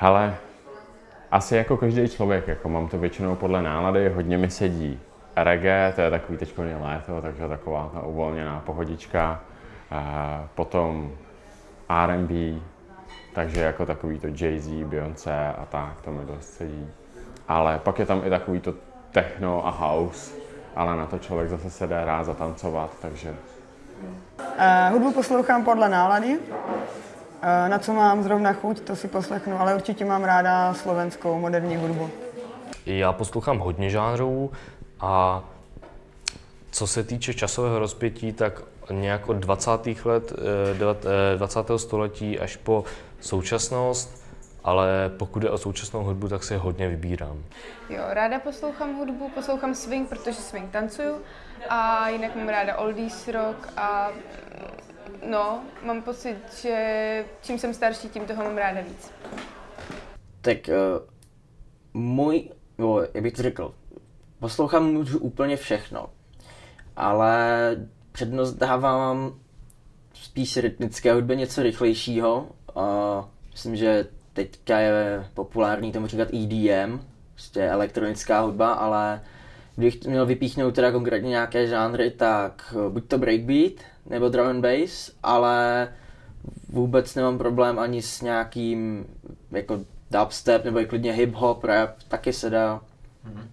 Hele, asi jako každý člověk, jako mám to většinou podle nálady, hodně mi sedí reggae, to je takový teď léto, takže taková ta uvolněná pohodička. A potom R&B, takže jako takový to Jay-Z, Beyoncé a tak, to mi dost sedí. Ale pak je tam i takový to techno a house, ale na to člověk zase se dá rád zatancovat, takže... Uh, hudbu poslouchám podle nálady. Na co mám zrovna chuť, to si poslechnu, ale určitě mám ráda slovenskou moderní hudbu. Já poslouchám hodně žánrů a co se týče časového rozpětí, tak nějak od 20. let 20. století až po současnost, ale pokud je o současnou hudbu, tak si hodně vybírám. Jo, ráda poslouchám hudbu, poslouchám swing, protože swing tancuju a jinak mám ráda oldies rock a no, mám pocit, že čím jsem starší, tím toho mám ráda víc. Tak uh, můj, no, jak bych to řekl, poslouchám můžu úplně všechno, ale přednost dávám spíš rytmické hudbě něco rychlejšího. Uh, myslím, že teďka je populární tomu říkat EDM, prostě elektronická hudba, ale kdybych měl vypíchnout teda konkrétně nějaké žánry, tak buď to breakbeat, nebo drum and bass, ale vůbec nemám problém ani s nějakým jako dubstep nebo i klidně hip-hop, rap, taky se dá. Mm-hmm.